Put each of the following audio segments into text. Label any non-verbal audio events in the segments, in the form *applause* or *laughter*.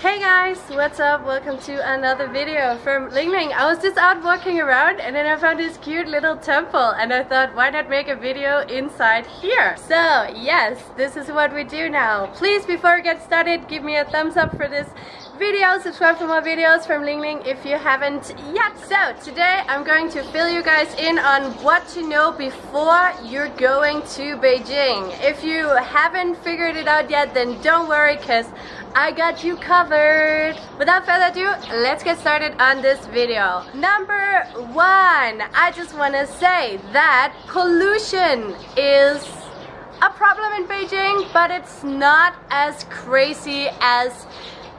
Hey guys, what's up? Welcome to another video from Lingling. I was just out walking around and then I found this cute little temple and I thought why not make a video inside here? So yes, this is what we do now. Please before we get started give me a thumbs up for this video, subscribe for more videos from Ling Ling if you haven't yet. So today I'm going to fill you guys in on what to know before you're going to Beijing. If you haven't figured it out yet then don't worry because I got you covered. Without further ado, let's get started on this video. Number one, I just want to say that pollution is a problem in Beijing, but it's not as crazy as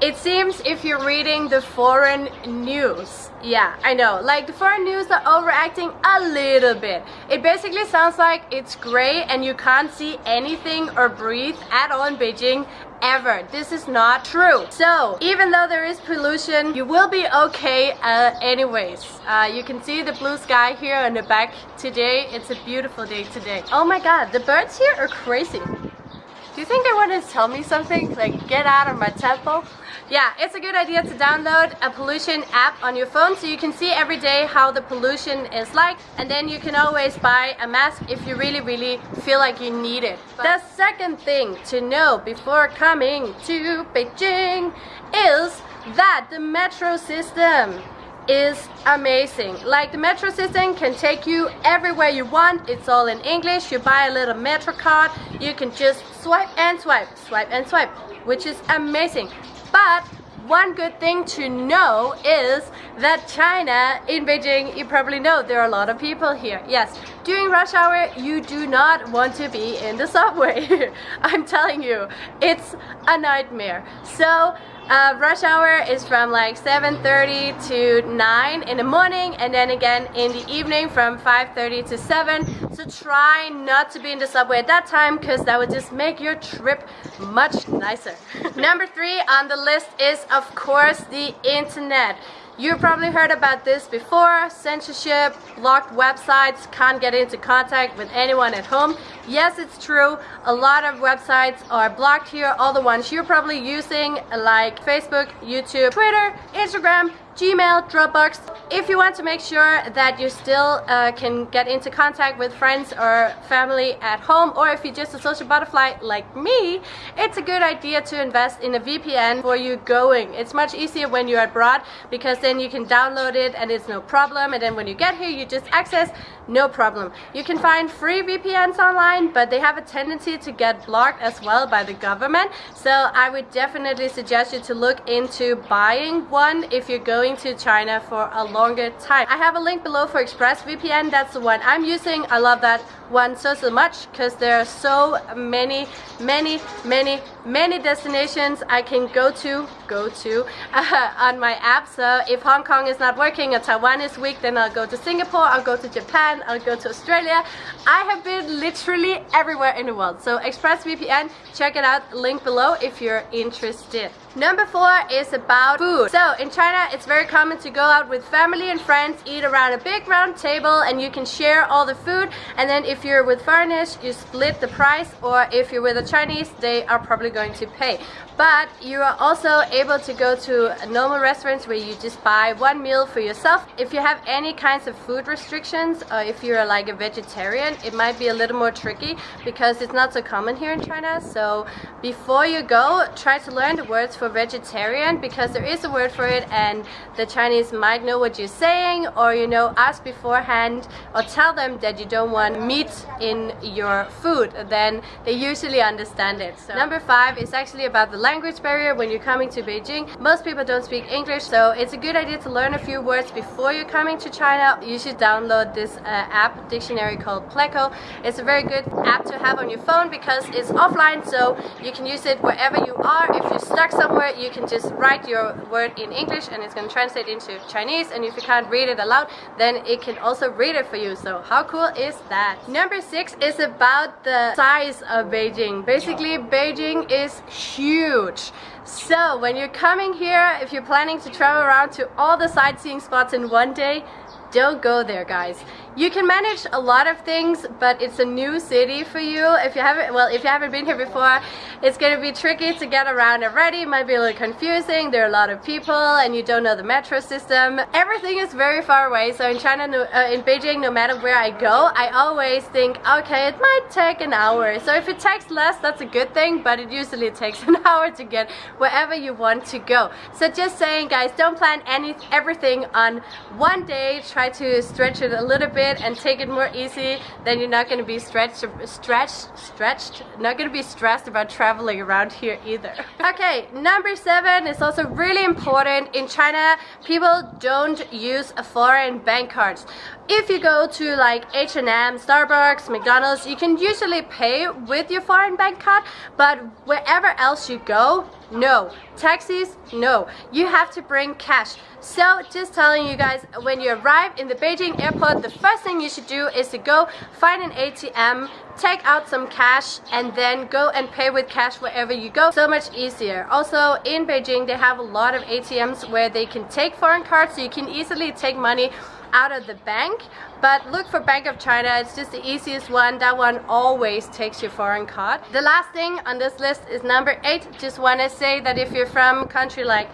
it seems if you're reading the foreign news. Yeah, I know. Like the foreign news are overacting a little bit. It basically sounds like it's gray and you can't see anything or breathe at all in Beijing ever. This is not true. So even though there is pollution, you will be okay uh, anyways. Uh, you can see the blue sky here in the back today. It's a beautiful day today. Oh my god, the birds here are crazy. Do you think they want to tell me something? Like, get out of my temple? Yeah, it's a good idea to download a pollution app on your phone so you can see every day how the pollution is like and then you can always buy a mask if you really, really feel like you need it. The second thing to know before coming to Beijing is that the metro system is amazing. Like the metro system can take you everywhere you want. It's all in English. You buy a little metro card. You can just swipe and swipe, swipe and swipe, which is amazing. But one good thing to know is that China in Beijing, you probably know there are a lot of people here. Yes, during rush hour, you do not want to be in the *laughs* subway. I'm telling you, it's a nightmare. So uh, rush hour is from like 7.30 to 9 in the morning and then again in the evening from 5.30 to 7. So try not to be in the subway at that time because that would just make your trip much nicer. *laughs* Number three on the list is of course the internet. You probably heard about this before, censorship, blocked websites, can't get into contact with anyone at home. Yes, it's true, a lot of websites are blocked here, all the ones you're probably using like Facebook, YouTube, Twitter, Instagram, Gmail, Dropbox. If you want to make sure that you still uh, can get into contact with friends or family at home or if you're just a social butterfly like me, it's a good idea to invest in a VPN for you going. It's much easier when you're abroad because then you can download it and it's no problem and then when you get here you just access no problem. You can find free VPNs online, but they have a tendency to get blocked as well by the government. So I would definitely suggest you to look into buying one if you're going to China for a longer time. I have a link below for ExpressVPN. That's the one I'm using. I love that one so so much because there are so many many many many destinations I can go to go to uh, on my app so if Hong Kong is not working or Taiwan is weak then I'll go to Singapore I'll go to Japan I'll go to Australia I have been literally everywhere in the world so ExpressVPN check it out link below if you're interested Number four is about food. So in China, it's very common to go out with family and friends, eat around a big round table, and you can share all the food. And then if you're with foreigners, you split the price, or if you're with a Chinese, they are probably going to pay. But you are also able to go to normal restaurants where you just buy one meal for yourself. If you have any kinds of food restrictions, or if you're like a vegetarian, it might be a little more tricky because it's not so common here in China. So before you go, try to learn the words for vegetarian because there is a word for it and the Chinese might know what you're saying or you know ask beforehand or tell them that you don't want meat in your food then they usually understand it. So number five is actually about the language barrier when you're coming to Beijing. Most people don't speak English so it's a good idea to learn a few words before you're coming to China. You should download this uh, app dictionary called Pleco. It's a very good app to have on your phone because it's offline so you can use it wherever you are. If you're stuck somewhere you can just write your word in English and it's going to translate into Chinese and if you can't read it aloud then it can also read it for you so how cool is that number six is about the size of Beijing. Basically Beijing is huge. So when you're coming here if you're planning to travel around to all the sightseeing spots in one day don't go there guys you can manage a lot of things, but it's a new city for you. If you haven't, well, if you haven't been here before, it's going to be tricky to get around already. It might be a little confusing. There are a lot of people and you don't know the metro system. Everything is very far away. So in China, uh, in Beijing, no matter where I go, I always think, okay, it might take an hour. So if it takes less, that's a good thing, but it usually takes *laughs* an hour to get wherever you want to go. So just saying, guys, don't plan any everything on one day. Try to stretch it a little bit and take it more easy. Then you're not going to be stretched, stretched, stretched, not going to be stressed about traveling around here either. *laughs* okay, number seven is also really important. In China, people don't use foreign bank cards. If you go to like H&M, Starbucks, McDonald's, you can usually pay with your foreign bank card, but wherever else you go, no. Taxis, no. You have to bring cash. So just telling you guys, when you arrive in the Beijing airport, the first thing you should do is to go find an ATM, take out some cash, and then go and pay with cash wherever you go. So much easier. Also, in Beijing, they have a lot of ATMs where they can take foreign cards, so you can easily take money out of the bank. But look for Bank of China. It's just the easiest one. That one always takes your foreign card. The last thing on this list is number eight. Just want to say that if you're from a country like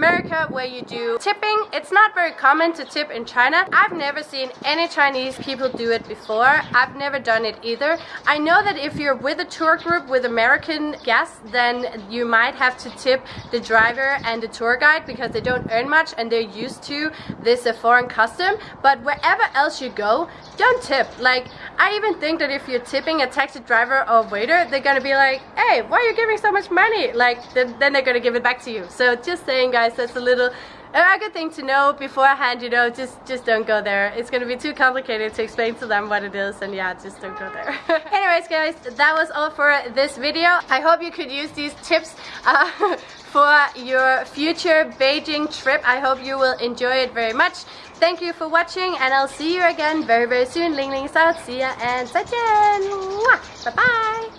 America where you do tipping. It's not very common to tip in China. I've never seen any Chinese people do it before. I've never done it either. I know that if you're with a tour group with American guests, then you might have to tip the driver and the tour guide because they don't earn much and they're used to this uh, foreign custom. But wherever else you go, don't tip. Like, I even think that if you're tipping a taxi driver or waiter, they're gonna be like, hey, why are you giving so much money? Like, then, then they're gonna give it back to you. So just saying, guys, that's a little a good thing to know beforehand, you know, just just don't go there. It's gonna be too complicated to explain to them what it is and yeah, just don't go there. *laughs* Anyways guys, that was all for this video. I hope you could use these tips uh, *laughs* for your future Beijing trip. I hope you will enjoy it very much. Thank you for watching and I'll see you again very very soon. Ling Ling out. See ya and 再见. Bye bye.